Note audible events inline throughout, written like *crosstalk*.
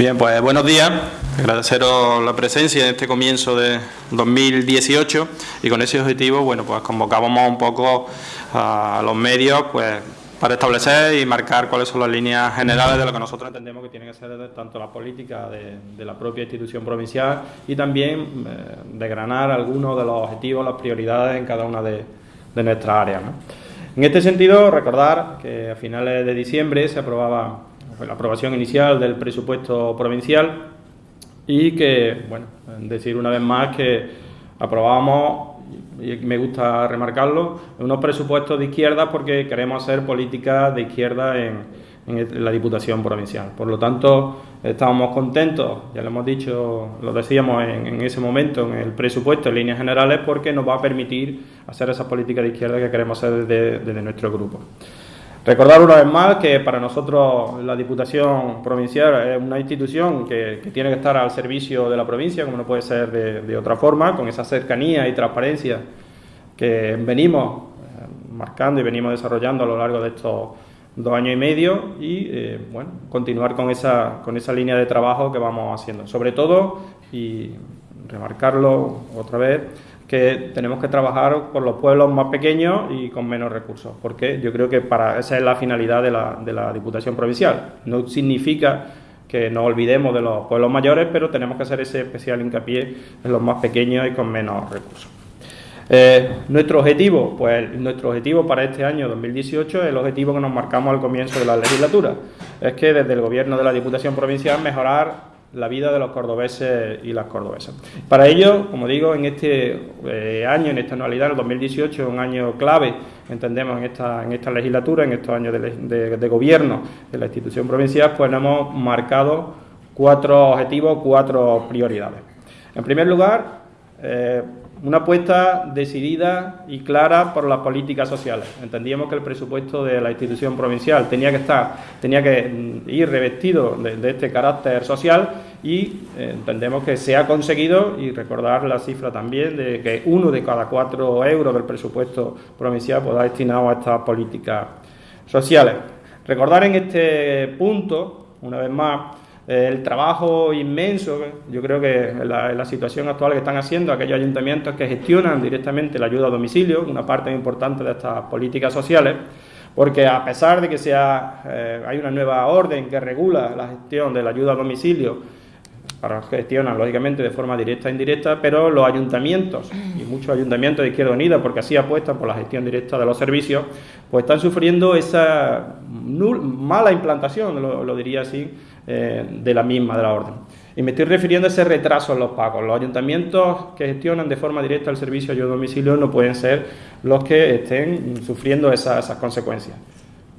Bien, pues buenos días. Agradeceros la presencia en este comienzo de 2018 y con ese objetivo, bueno, pues convocábamos un poco a los medios, pues para establecer y marcar cuáles son las líneas generales de lo que nosotros entendemos que tiene que ser tanto la política de, la propia institución provincial y también eh, desgranar algunos de los objetivos, las prioridades en cada una de, nuestras áreas. En este sentido, recordar que a finales de diciembre se aprobaba la aprobación inicial del presupuesto provincial y que, bueno, decir una vez más que aprobábamos y me gusta remarcarlo, unos presupuestos de izquierda porque queremos hacer políticas de izquierda en, la Diputación Provincial. Por lo tanto, estábamos contentos, ya lo hemos dicho, lo decíamos en, ese momento en el presupuesto en líneas generales, porque nos va a permitir hacer esa política de izquierda que queremos hacer desde, nuestro grupo. Recordar una vez más que para nosotros la Diputación Provincial es una institución que, tiene que estar al servicio de la provincia, como no puede ser de otra forma, con esa cercanía y transparencia que venimos eh, marcando y venimos desarrollando a lo largo de estos dos años y medio y eh, bueno, continuar con esa, con esa línea de trabajo que vamos haciendo. Sobre todo, y remarcarlo otra vez, que tenemos que trabajar por los pueblos más pequeños y con menos recursos, porque yo creo que para esa es la finalidad de la, de la Diputación Provincial. No significa que nos olvidemos de los pueblos mayores, pero tenemos que hacer ese especial hincapié en los más pequeños y con menos recursos. Eh, nuestro objetivo, pues nuestro objetivo para este año 2018 es el objetivo que nos marcamos al comienzo de la legislatura. Es que desde el gobierno de la Diputación Provincial mejorar la vida de los cordobeses y las cordobesas. Para ello, como digo, en este eh, año, en esta anualidad, el 2018, es un año clave, entendemos, en esta, en esta legislatura, en estos años de, gobierno de la institución provincial, pues hemos marcado cuatro objetivos, cuatro prioridades. En primer lugar, eh, una apuesta decidida y clara por las políticas sociales. Entendíamos que el presupuesto de la institución provincial tenía que estar, tenía que mm, ir revestido de, este carácter social y eh, entendemos que se ha conseguido y recordar la cifra también de que uno de cada cuatro euros del presupuesto provincial pueda destinado a estas políticas sociales. Recordar en este punto, una vez más, el trabajo inmenso, yo creo que en la, situación actual que están haciendo aquellos ayuntamientos que gestionan directamente la ayuda a domicilio, una parte importante de estas políticas sociales, porque a pesar de que sea, eh, hay una nueva orden que regula la gestión de la ayuda a domicilio, para gestionan lógicamente de forma directa e indirecta, pero los ayuntamientos y muchos ayuntamientos de Izquierda Unida, porque así apuestan por la gestión directa de los servicios, pues están sufriendo esa mala implantación, lo diría así, eh, de la misma, de la orden. Y me estoy refiriendo a ese retraso en los pagos. Los ayuntamientos que gestionan de forma directa el servicio de domicilio no pueden ser los que estén sufriendo esas consecuencias.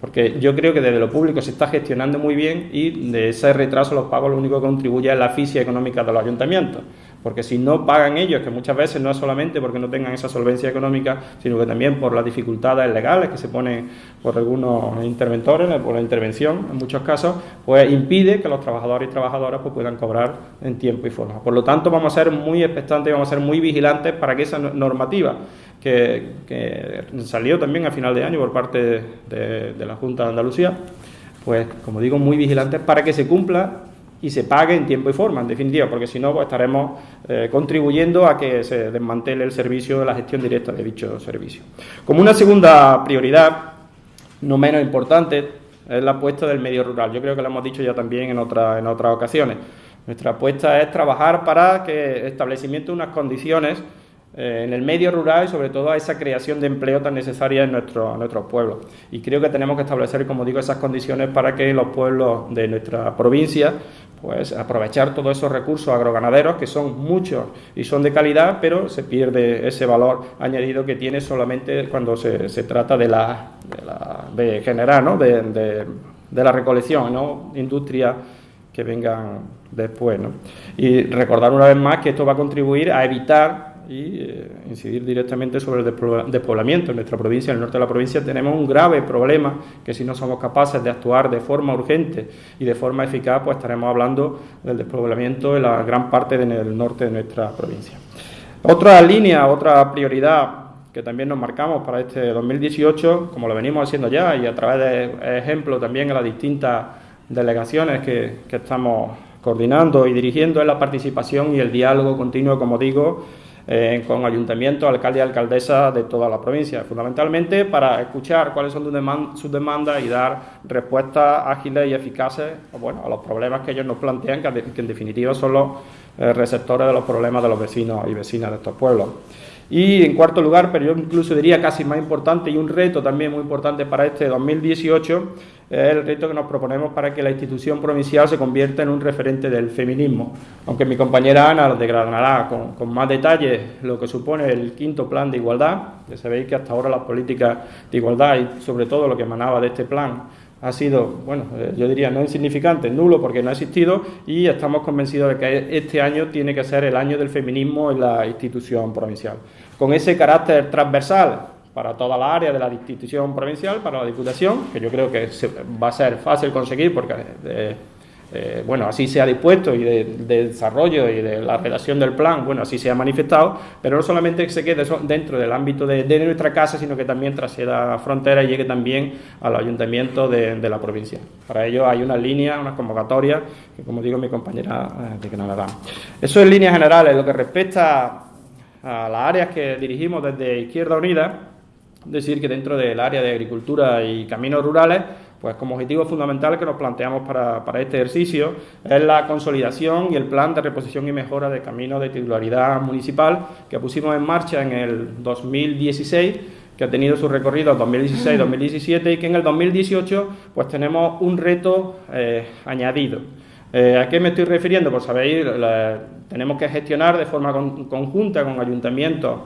Porque yo creo que desde lo público se está gestionando muy bien y de ese retraso los pagos lo único que contribuye es la asfixia económica de los ayuntamientos. Porque si no pagan ellos, que muchas veces no es solamente porque no tengan esa solvencia económica, sino que también por las dificultades legales que se ponen por algunos interventores, por la intervención en muchos casos, pues impide que los trabajadores y trabajadoras pues, puedan cobrar en tiempo y forma. Por lo tanto, vamos a ser muy expectantes y vamos a ser muy vigilantes para que esa normativa que, salió también a final de año por parte de, la Junta de Andalucía, pues como digo, muy vigilantes para que se cumpla y se pague en tiempo y forma, en definitiva, porque si no pues, estaremos eh, contribuyendo a que se desmantele el servicio de la gestión directa de dicho servicio. Como una segunda prioridad, no menos importante, es la apuesta del medio rural. Yo creo que lo hemos dicho ya también en, otra, en otras ocasiones. Nuestra apuesta es trabajar para que establecimiento unas condiciones eh, en el medio rural y sobre todo a esa creación de empleo tan necesaria en, nuestro, nuestros pueblos. Y creo que tenemos que establecer, como digo, esas condiciones para que los pueblos de nuestra provincia pues aprovechar todos esos recursos agroganaderos que son muchos y son de calidad, pero se pierde ese valor añadido que tiene solamente cuando se, se trata de la, de, generar, ¿no? de, de, la recolección, ¿no? industria que vengan después. ¿no? Y recordar una vez más que esto va a contribuir a evitar y eh, incidir directamente sobre el despoblamiento. En nuestra provincia, en el norte de la provincia, tenemos un grave problema que si no somos capaces de actuar de forma urgente y de forma eficaz, pues estaremos hablando del despoblamiento en la gran parte del norte de nuestra provincia. Otra línea, otra prioridad que también nos marcamos para este 2018, como lo venimos haciendo ya y a través de ejemplos también en las distintas delegaciones que, que estamos coordinando y dirigiendo es la participación y el diálogo continuo, como digo, eh, con ayuntamientos, alcaldes y alcaldesas de toda la provincia, fundamentalmente para escuchar cuáles son sus demandas y dar respuestas ágiles y eficaces bueno, a los problemas que ellos nos plantean, que, en definitiva son los eh, receptores de los problemas de los vecinos y vecinas de estos pueblos. Y en cuarto lugar, pero yo incluso diría casi más importante y un reto también muy importante para este 2018, es el reto que nos proponemos para que la institución provincial se convierta en un referente del feminismo. Aunque mi compañera Ana lo desgranará con, más detalle lo que supone el quinto plan de igualdad, ya sabéis que hasta ahora las políticas de igualdad y sobre todo lo que emanaba de este plan ha sido, bueno, eh, yo diría no insignificante, nulo porque no ha existido y estamos convencidos de que este año tiene que ser el año del feminismo en la institución provincial. Con ese carácter transversal para toda la área de la institución provincial, para la Diputación, que yo creo que va a ser fácil conseguir porque eh, eh, bueno, así se ha dispuesto y de, desarrollo y de la redacción del plan, bueno, así se ha manifestado, pero no solamente se quede dentro del ámbito de, nuestra casa, sino que también trascienda frontera y llegue también al ayuntamiento de, la provincia. Para ello hay una línea, una convocatoria, que como digo mi compañera eh, de la da. Eso en líneas generales, lo que respecta a las áreas que dirigimos desde Izquierda Unida, decir que dentro del área de agricultura y caminos rurales, pues como objetivo fundamental que nos planteamos para, este ejercicio es la consolidación y el plan de reposición y mejora de caminos de titularidad municipal que pusimos en marcha en el 2016 que ha tenido su recorrido 2016-2017 y que en el 2018 pues tenemos un reto eh, añadido. Eh, ¿A qué me estoy refiriendo? Pues sabéis, tenemos que gestionar de forma conjunta con ayuntamientos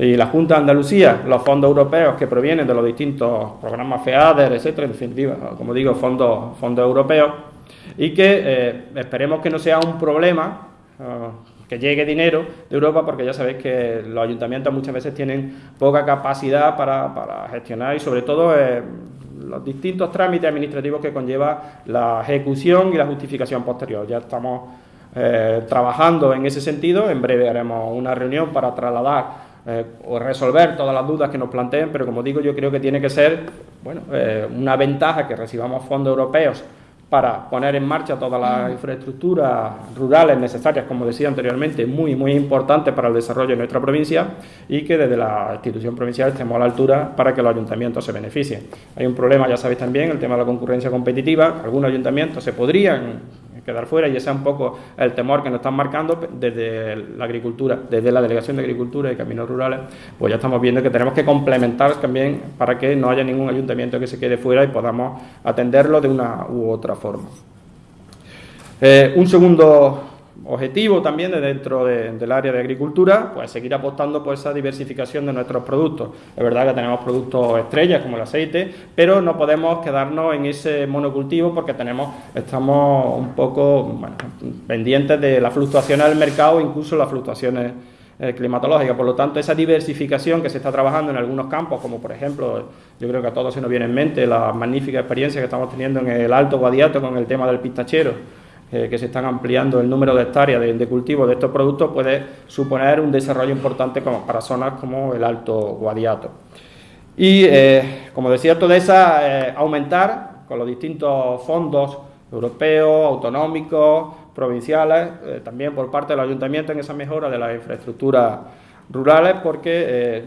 y la Junta de Andalucía, los fondos europeos que provienen de los distintos programas FEADER, etcétera, en definitiva, como digo, fondos, fondos europeos, y que eh, esperemos que no sea un problema eh, que llegue dinero de Europa, porque ya sabéis que los ayuntamientos muchas veces tienen poca capacidad para, gestionar y sobre todo eh, los distintos trámites administrativos que conlleva la ejecución y la justificación posterior. Ya estamos trabajando en ese sentido, en breve haremos una reunión para trasladar eh, o resolver todas las dudas que nos planteen, pero como digo, yo creo que tiene que ser bueno, eh, una ventaja que recibamos fondos europeos para poner en marcha todas las infraestructuras rurales necesarias, como decía anteriormente, muy, muy importantes para el desarrollo de nuestra provincia y que desde la institución provincial estemos a la altura para que los ayuntamientos se beneficien. Hay un problema, ya sabéis también, el tema de la concurrencia competitiva. Algunos ayuntamientos se podrían quedar fuera y ese es un poco el temor que nos están marcando desde la agricultura, desde la Delegación de Agricultura y Caminos Rurales, pues ya estamos viendo que tenemos que complementar también para que no haya ningún ayuntamiento que se quede fuera y podamos atenderlo de una u otra forma. Eh, un segundo objetivo también de dentro del área de agricultura, pues seguir apostando por esa diversificación de nuestros productos. Es verdad que tenemos productos estrellas como el aceite, pero no podemos quedarnos en ese monocultivo porque tenemos, estamos un poco pendientes de las fluctuaciones del mercado, incluso las fluctuaciones eh, climatológicas. Por lo tanto, esa diversificación que se está trabajando en algunos campos, como por ejemplo, yo creo que a todos se nos viene en mente la magnífica experiencia que estamos teniendo en el Alto Guadiato con el tema del pistachero, eh, que se están ampliando el número de hectáreas de, cultivo de estos productos puede suponer un desarrollo importante para zonas como el Alto Guadiato. Y, eh, como decía esa eh, aumentar con los distintos fondos europeos, autonómicos, provinciales, también por parte del ayuntamiento en esa mejora de las infraestructuras rurales, porque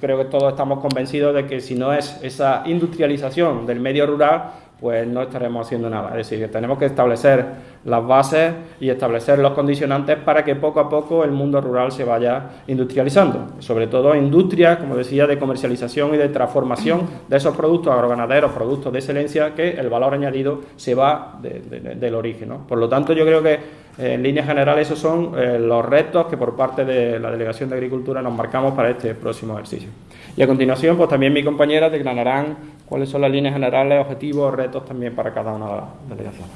creo que todos estamos convencidos de que si no es esa industrialización del medio rural, pues no estaremos haciendo nada. Es decir, que tenemos que establecer las bases y establecer los condicionantes para que poco a poco el mundo rural se vaya industrializando. Sobre todo industrias, como decía, de comercialización y de transformación de esos productos agroganaderos, productos de excelencia, que el valor añadido se va del origen. Por lo tanto, yo creo que eh, en líneas generales esos son eh, los retos que por parte de la Delegación de Agricultura nos marcamos para este próximo ejercicio. Y a continuación, pues también mi compañera declararán cuáles son las líneas generales, objetivos, retos también para cada una de las delegaciones.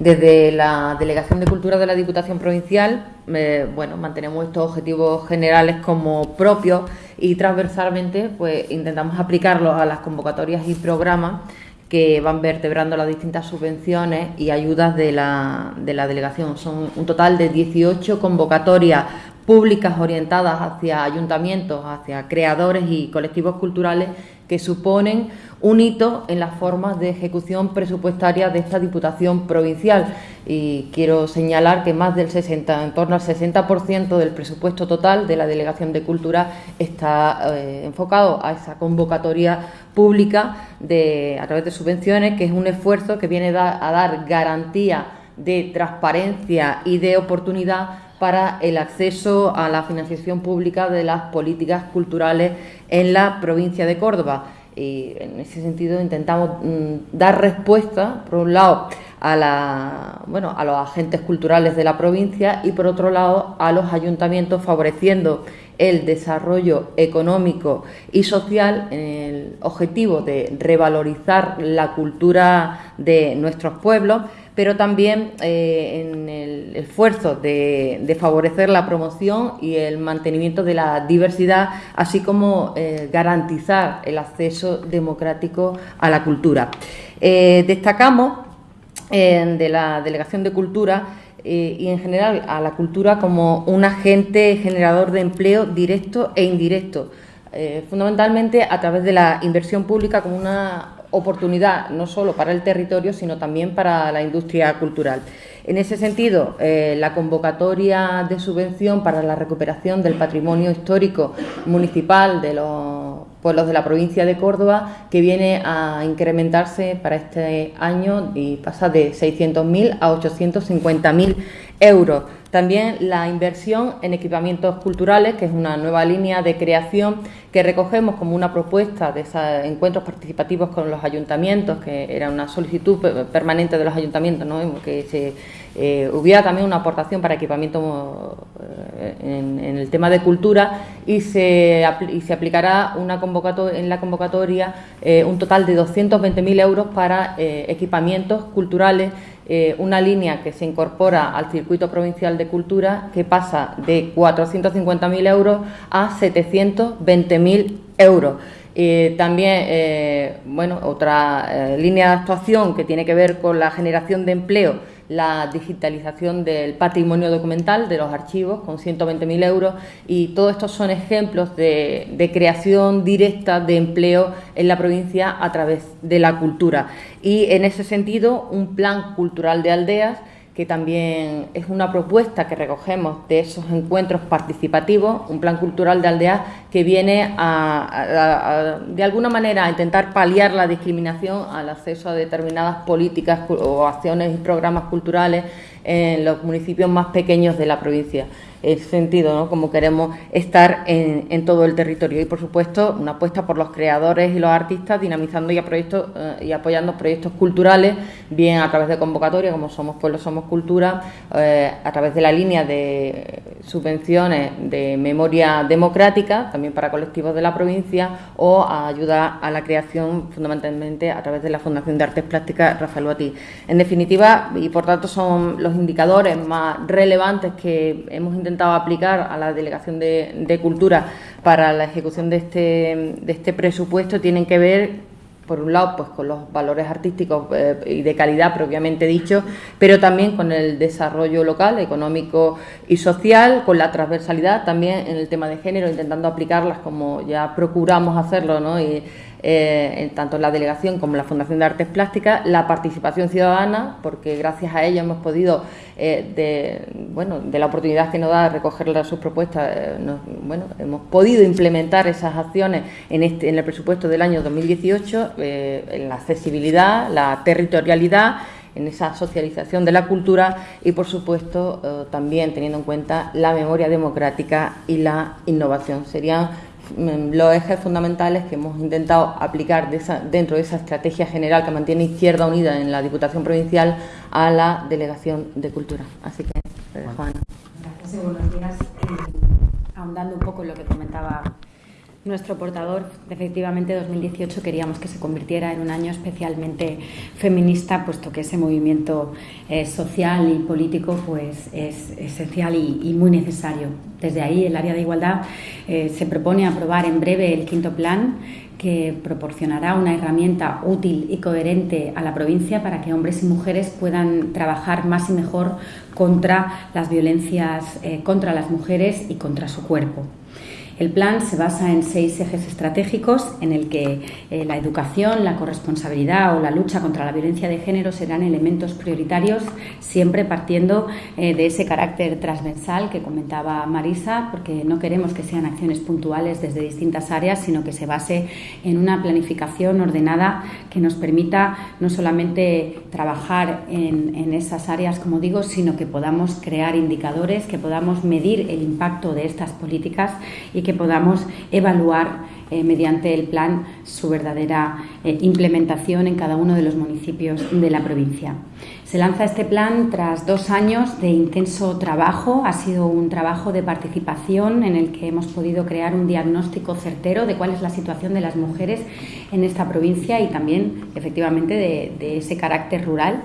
Desde la Delegación de Cultura de la Diputación Provincial, eh, bueno, mantenemos estos objetivos generales como propios y transversalmente, pues intentamos aplicarlos a las convocatorias y programas que van vertebrando las distintas subvenciones y ayudas de la, de la delegación. Son un total de 18 convocatorias públicas orientadas hacia ayuntamientos, hacia creadores y colectivos culturales que suponen un hito en las formas de ejecución presupuestaria de esta Diputación Provincial. Y quiero señalar que más del 60, en torno al 60% del presupuesto total de la Delegación de Cultura está eh, enfocado a esa convocatoria pública de, a través de subvenciones, que es un esfuerzo que viene a dar garantía de transparencia y de oportunidad para el acceso a la financiación pública de las políticas culturales en la provincia de Córdoba. Y en ese sentido intentamos mm, dar respuesta, por un lado, a, los agentes culturales de la provincia y, por otro lado, a los ayuntamientos, favoreciendo el desarrollo económico y social en el objetivo de revalorizar la cultura de nuestros pueblos, pero también eh, en el esfuerzo de, favorecer la promoción y el mantenimiento de la diversidad, así como eh, garantizar el acceso democrático a la cultura. Eh, destacamos de la Delegación de Cultura y en general a la cultura como un agente generador de empleo directo e indirecto, fundamentalmente a través de la inversión pública como una oportunidad no solo para el territorio, sino también para la industria cultural. En ese sentido, eh, la convocatoria de subvención para la recuperación del patrimonio histórico municipal de los pueblos de la provincia de Córdoba, que viene a incrementarse para este año y pasa de 600.000 a 850.000 euros. También la inversión en equipamientos culturales, que es una nueva línea de creación que recogemos como una propuesta de esos encuentros participativos con los ayuntamientos, que era una solicitud permanente de los ayuntamientos, ¿no? que se eh, hubiera también una aportación para equipamiento eh, en, el tema de cultura y se, aplicará una convocatoria, en la convocatoria eh, un total de 220.000 euros para equipamientos culturales eh, una línea que se incorpora al circuito provincial de cultura que pasa de 450.000 euros a 720.000 euros. Eh, también, eh, bueno, otra línea de actuación que tiene que ver con la generación de empleo la digitalización del patrimonio documental de los archivos con 120.000 euros y todos estos son ejemplos de, creación directa de empleo en la provincia a través de la cultura. Y en ese sentido, un plan cultural de aldeas que también es una propuesta que recogemos de esos encuentros participativos, un plan cultural de aldea que viene a, de alguna manera a intentar paliar la discriminación al acceso a determinadas políticas o acciones y programas culturales en los municipios más pequeños de la provincia. ese sentido, ¿no? como queremos estar en, todo el territorio. Y, por supuesto, una apuesta por los creadores y los artistas, dinamizando y, eh, y apoyando proyectos culturales, bien a través de convocatoria, como Somos Pueblo, Somos Cultura, eh, a través de la línea de subvenciones de memoria democrática, también para colectivos de la provincia, o a ayuda a la creación, fundamentalmente, a través de la Fundación de Artes Plásticas Rafael Batí. En definitiva, y por tanto son los indicadores más relevantes que hemos intentado aplicar a la Delegación de, Cultura para la ejecución de este, de este presupuesto tienen que ver por un lado, pues con los valores artísticos eh, y de calidad propiamente dicho, pero también con el desarrollo local, económico y social, con la transversalidad también en el tema de género, intentando aplicarlas como ya procuramos hacerlo, ¿no? Eh, tanto en la delegación como la Fundación de Artes Plásticas, la participación ciudadana, porque gracias a ella hemos podido, eh, de, bueno, de la oportunidad que nos da recoger sus propuestas, eh, bueno, hemos podido implementar esas acciones en, este, en el presupuesto del año 2018, en la accesibilidad, la territorialidad, en esa socialización de la cultura y, por supuesto, también teniendo en cuenta la memoria democrática y la innovación. Serían los ejes fundamentales que hemos intentado aplicar dentro de esa estrategia general que mantiene Izquierda Unida en la Diputación Provincial a la Delegación de Cultura. Así que, eh, Juana. Gracias buenos días. Eh, ahondando un poco en lo que comentaba nuestro portador, efectivamente, 2018 queríamos que se convirtiera en un año especialmente feminista, puesto que ese movimiento eh, social y político pues, es esencial y, muy necesario. Desde ahí, el área de igualdad eh, se propone aprobar en breve el quinto plan que proporcionará una herramienta útil y coherente a la provincia para que hombres y mujeres puedan trabajar más y mejor contra las violencias eh, contra las mujeres y contra su cuerpo. El plan se basa en seis ejes estratégicos en el que eh, la educación, la corresponsabilidad o la lucha contra la violencia de género serán elementos prioritarios, siempre partiendo eh, de ese carácter transversal que comentaba Marisa, porque no queremos que sean acciones puntuales desde distintas áreas, sino que se base en una planificación ordenada que nos permita no solamente trabajar en, en esas áreas, como digo, sino que podamos crear indicadores, que podamos medir el impacto de estas políticas y que que podamos evaluar eh, mediante el plan su verdadera eh, implementación en cada uno de los municipios de la provincia. Se lanza este plan tras dos años de intenso trabajo. Ha sido un trabajo de participación en el que hemos podido crear un diagnóstico certero de cuál es la situación de las mujeres en esta provincia y también, efectivamente, de, ese carácter rural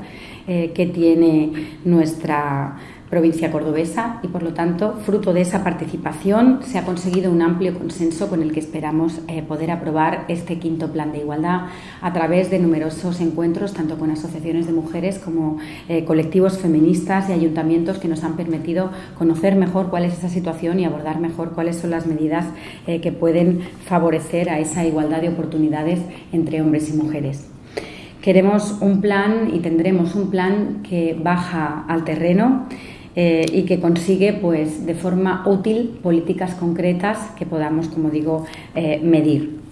eh, que tiene nuestra provincia cordobesa y, por lo tanto, fruto de esa participación, se ha conseguido un amplio consenso con el que esperamos eh, poder aprobar este quinto plan de igualdad a través de numerosos encuentros, tanto con asociaciones de mujeres como eh, colectivos feministas y ayuntamientos que nos han permitido conocer mejor cuál es esa situación y abordar mejor cuáles son las medidas eh, que pueden favorecer a esa igualdad de oportunidades entre hombres y mujeres. Queremos un plan y tendremos un plan que baja al terreno eh, y que consigue pues, de forma útil políticas concretas que podamos, como digo, eh, medir.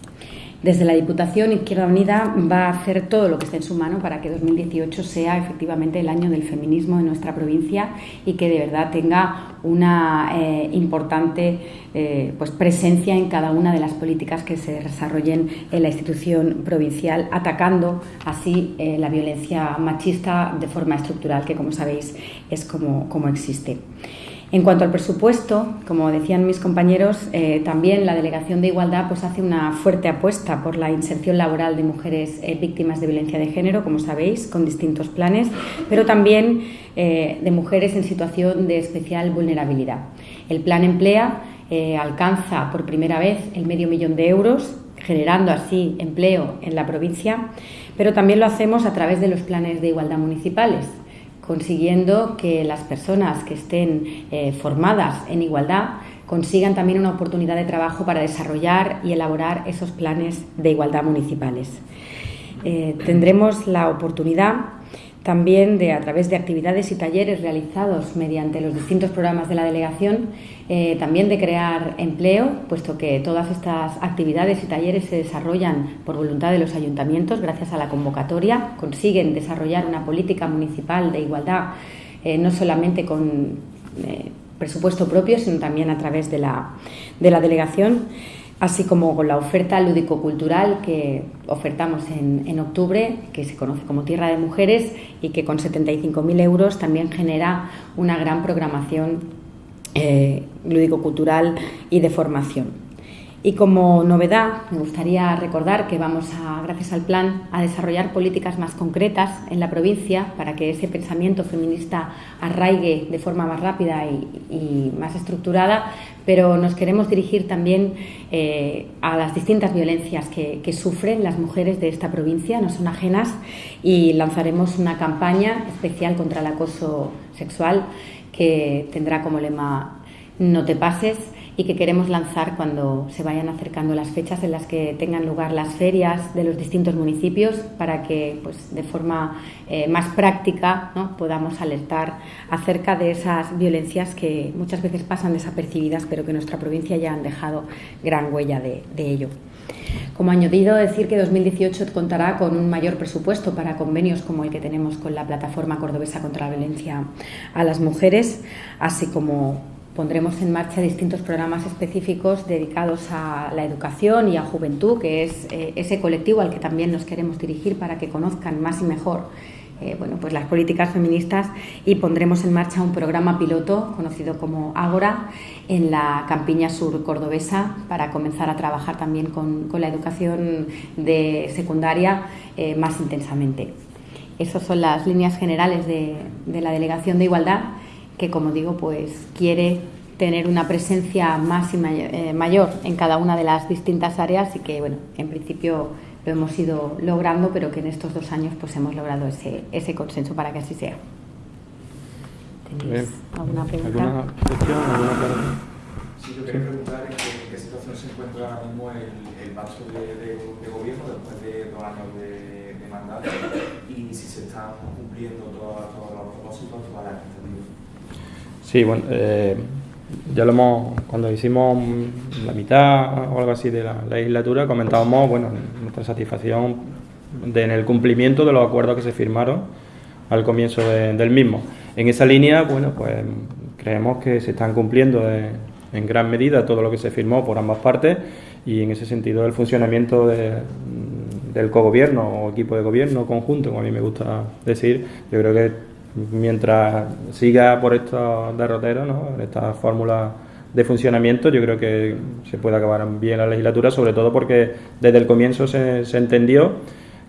Desde la Diputación Izquierda Unida va a hacer todo lo que esté en su mano para que 2018 sea efectivamente el año del feminismo en nuestra provincia y que de verdad tenga una eh, importante eh, pues presencia en cada una de las políticas que se desarrollen en la institución provincial, atacando así eh, la violencia machista de forma estructural, que como sabéis es como, como existe. En cuanto al presupuesto, como decían mis compañeros, eh, también la Delegación de Igualdad pues, hace una fuerte apuesta por la inserción laboral de mujeres eh, víctimas de violencia de género, como sabéis, con distintos planes, pero también eh, de mujeres en situación de especial vulnerabilidad. El plan Emplea alcanza por primera vez el medio millón de euros, generando así empleo en la provincia, pero también lo hacemos a través de los planes de igualdad municipales consiguiendo que las personas que estén eh, formadas en igualdad consigan también una oportunidad de trabajo para desarrollar y elaborar esos planes de igualdad municipales. Eh, tendremos la oportunidad también de, a través de actividades y talleres realizados mediante los distintos programas de la delegación, eh, también de crear empleo, puesto que todas estas actividades y talleres se desarrollan por voluntad de los ayuntamientos, gracias a la convocatoria, consiguen desarrollar una política municipal de igualdad, eh, no solamente con eh, presupuesto propio, sino también a través de la, de la delegación así como con la oferta lúdico-cultural que ofertamos en, octubre, que se conoce como Tierra de Mujeres y que con 75.000 euros también genera una gran programación eh, lúdico-cultural y de formación. Y como novedad, me gustaría recordar que vamos a, gracias al plan, a desarrollar políticas más concretas en la provincia para que ese pensamiento feminista arraigue de forma más rápida y, más estructurada, pero nos queremos dirigir también eh, a las distintas violencias que, que sufren las mujeres de esta provincia, no son ajenas, y lanzaremos una campaña especial contra el acoso sexual que tendrá como lema No te pases y que queremos lanzar cuando se vayan acercando las fechas en las que tengan lugar las ferias de los distintos municipios para que pues, de forma eh, más práctica ¿no? podamos alertar acerca de esas violencias que muchas veces pasan desapercibidas pero que en nuestra provincia ya han dejado gran huella de, de ello. Como añadido, decir que 2018 contará con un mayor presupuesto para convenios como el que tenemos con la Plataforma Cordobesa contra la Violencia a las Mujeres, así como pondremos en marcha distintos programas específicos dedicados a la educación y a juventud, que es eh, ese colectivo al que también nos queremos dirigir para que conozcan más y mejor eh, bueno, pues las políticas feministas y pondremos en marcha un programa piloto conocido como Ágora en la campiña sur cordobesa para comenzar a trabajar también con, la educación de secundaria eh, más intensamente. Esas son las líneas generales de, de la Delegación de Igualdad que como digo, pues quiere tener una presencia máxima eh, mayor en cada una de las distintas áreas y que, bueno, en principio lo hemos ido logrando, pero que en estos dos años pues hemos logrado ese, ese consenso para que así sea. ¿Tenéis alguna pregunta? ¿Alguna cuestión? ¿Alguna Sí, yo quería preguntar en qué, situación se encuentra ahora mismo el, el paso de, de, gobierno después de dos años de, de, mandato y si se están cumpliendo todos, todos los propósitos, todas las. Sí, bueno, eh, ya lo hemos, cuando hicimos la mitad o algo así de la legislatura, comentábamos bueno, nuestra satisfacción en el cumplimiento de los acuerdos que se firmaron al comienzo del mismo. En esa línea, bueno, pues creemos que se están cumpliendo en gran medida todo lo que se firmó por ambas partes y en ese sentido el funcionamiento del cogobierno o equipo de gobierno conjunto, como a mí me gusta decir, yo creo que mientras siga por estos derroteros, ¿no? esta fórmula de funcionamiento, yo creo que se puede acabar bien la legislatura, sobre todo porque desde el comienzo se, se entendió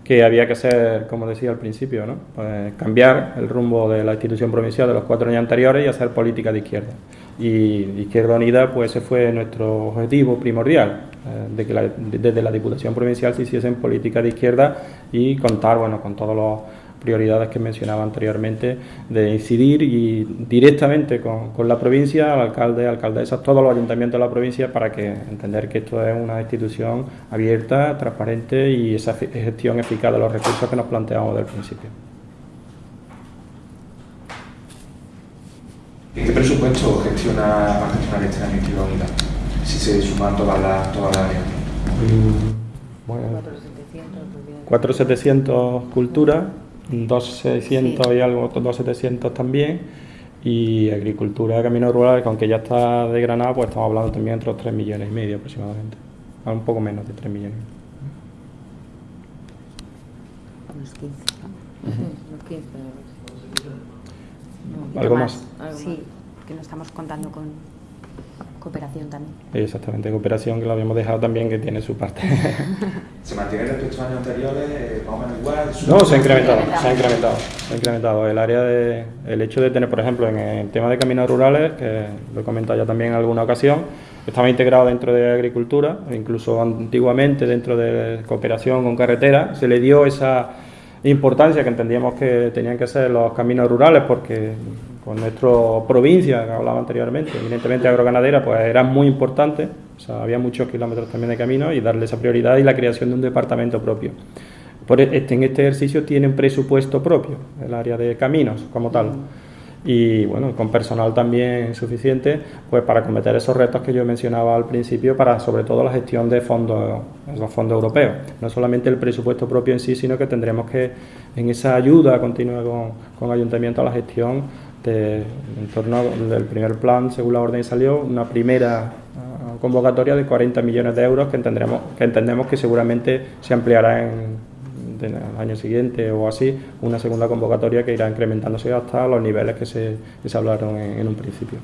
que había que hacer, como decía al principio, ¿no? Pues cambiar el rumbo de la institución provincial de los cuatro años anteriores y hacer política de izquierda. Y Izquierda Unida, pues ese fue nuestro objetivo primordial, eh, de que desde la Diputación Provincial se hiciesen política de izquierda y contar, bueno, con todos los prioridades que mencionaba anteriormente, de incidir y directamente con, la provincia, al alcalde, alcaldesas, todos los ayuntamientos de la provincia para que entender que esto es una institución abierta, transparente y esa gestión eficaz de los recursos que nos planteamos desde el principio. ¿Qué presupuesto gestiona, va a gestionar este año Unida? Si se suman todas las todas áreas. Mm, bueno, 4700 cultura 2.600 y algo, 2.700 también. Y agricultura, camino rural, que aunque ya está de Granada, pues estamos hablando también entre los 3 millones y medio aproximadamente. Un poco menos de 3 millones. Unos 15. Unos 15. ¿Algo más? Sí, que no estamos contando con cooperación también. Exactamente, cooperación que lo habíamos dejado también que tiene su parte. *laughs* ¿Se mantiene respecto a años anteriores eh, más o menos igual? No, se ha incrementado, se ha incrementado, se ha incrementado. El área de, el hecho de tener, por ejemplo, en el tema de caminos rurales, que lo he comentado ya también en alguna ocasión, estaba integrado dentro de agricultura, incluso antiguamente dentro de cooperación con carretera, se le dio esa importancia que entendíamos que tenían que ser los caminos rurales porque con nuestra provincia, que hablaba anteriormente, evidentemente agroganadera, pues era muy importante, o sea, había muchos kilómetros también de camino y darle esa prioridad y la creación de un departamento propio. Por e, este, en este ejercicio tiene un presupuesto propio, el área de caminos como tal. Y bueno, con personal también suficiente pues para cometer esos retos que yo mencionaba al principio, para sobre todo la gestión de fondos, los fondos europeos. No solamente el presupuesto propio en sí, sino que tendremos que, en esa ayuda continua con, con ayuntamiento a la gestión, en torno del primer plan, según la orden salió, una primera ah, convocatoria de 40 millones de euros que, entendremos que entendemos que seguramente se ampliará en, el año siguiente o así, una segunda convocatoria que irá incrementándose hasta los niveles que se hablaron en, un principio.